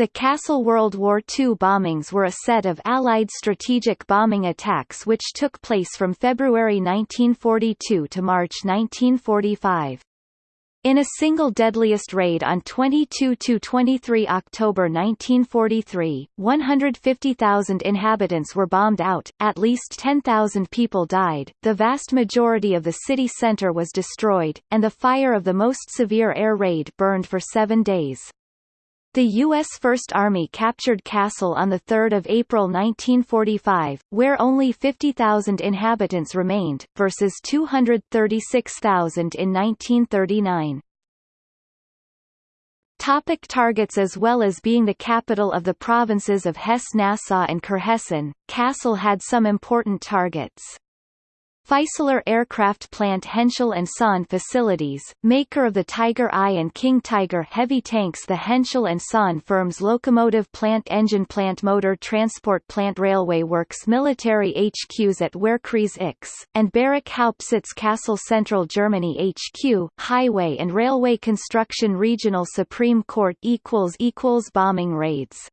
The Kassel World War II bombings were a set of Allied strategic bombing attacks which took place from February 1942 to March 1945. In a single deadliest raid on 22–23 October 1943, 150,000 inhabitants were bombed out, at least 10,000 people died, the vast majority of the city centre was destroyed, and the fire of the most severe air raid burned for seven days. The U.S. First Army captured Kassel on 3 April 1945, where only 50,000 inhabitants remained, versus 236,000 in 1939. Topic targets As well as being the capital of the provinces of Hesse-Nassau and Kurhessen, Kassel had some important targets. Fieseler aircraft plant Henschel Son facilities, maker of the Tiger I and King Tiger heavy tanks the Henschel Son firms locomotive plant engine plant motor transport plant railway works military HQs at Wehrkreis X, and Barrack Hauptsitz Kassel Central Germany HQ, highway and railway construction regional Supreme Court equals equals bombing raids